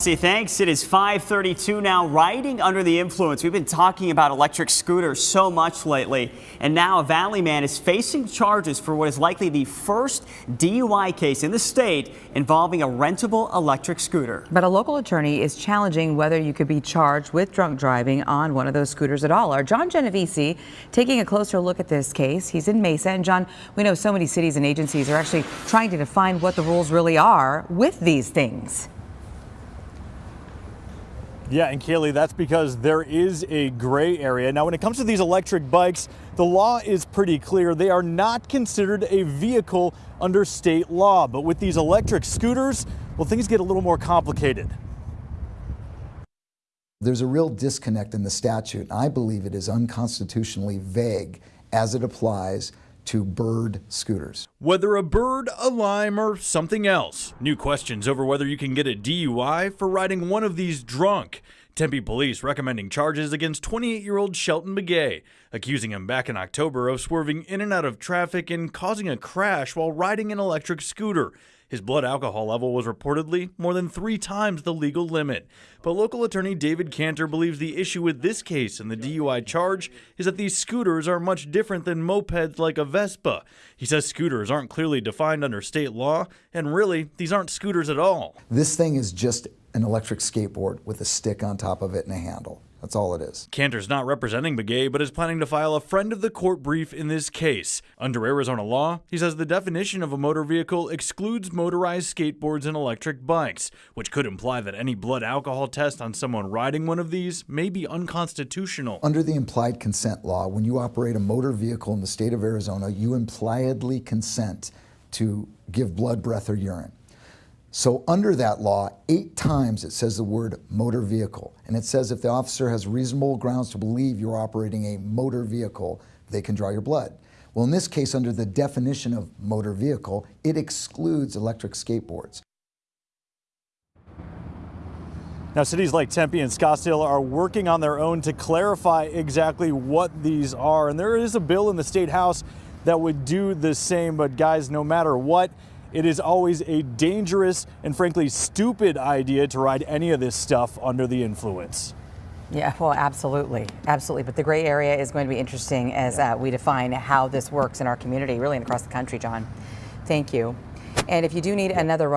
See, thanks. It is 532 now. Riding under the influence. We've been talking about electric scooters so much lately. And now a Valley man is facing charges for what is likely the first DUI case in the state involving a rentable electric scooter. But a local attorney is challenging whether you could be charged with drunk driving on one of those scooters at all. Our John Genovese taking a closer look at this case. He's in Mesa. And John, we know so many cities and agencies are actually trying to define what the rules really are with these things. Yeah, and Kaylee, that's because there is a gray area. Now, when it comes to these electric bikes, the law is pretty clear. They are not considered a vehicle under state law. But with these electric scooters, well, things get a little more complicated. There's a real disconnect in the statute. I believe it is unconstitutionally vague as it applies to bird scooters. Whether a bird, a lime, or something else. New questions over whether you can get a DUI for riding one of these drunk. Tempe police recommending charges against 28 year old Shelton Begay, accusing him back in October of swerving in and out of traffic and causing a crash while riding an electric scooter. His blood alcohol level was reportedly more than three times the legal limit. But local attorney David Cantor believes the issue with this case and the DUI charge is that these scooters are much different than mopeds like a Vespa. He says scooters aren't clearly defined under state law, and really, these aren't scooters at all. This thing is just an electric skateboard with a stick on top of it and a handle. That's all it is. Cantor's not representing Begay, but is planning to file a friend of the court brief in this case. Under Arizona law, he says the definition of a motor vehicle excludes motorized skateboards and electric bikes, which could imply that any blood alcohol test on someone riding one of these may be unconstitutional. Under the implied consent law, when you operate a motor vehicle in the state of Arizona, you impliedly consent to give blood, breath, or urine. So under that law, eight times it says the word motor vehicle. And it says if the officer has reasonable grounds to believe you're operating a motor vehicle, they can draw your blood. Well, in this case, under the definition of motor vehicle, it excludes electric skateboards. Now, cities like Tempe and Scottsdale are working on their own to clarify exactly what these are. And there is a bill in the state house that would do the same. But guys, no matter what, it is always a dangerous and frankly stupid idea to ride any of this stuff under the influence. Yeah, well, absolutely. Absolutely. But the gray area is going to be interesting as uh, we define how this works in our community, really and across the country, John. Thank you. And if you do need another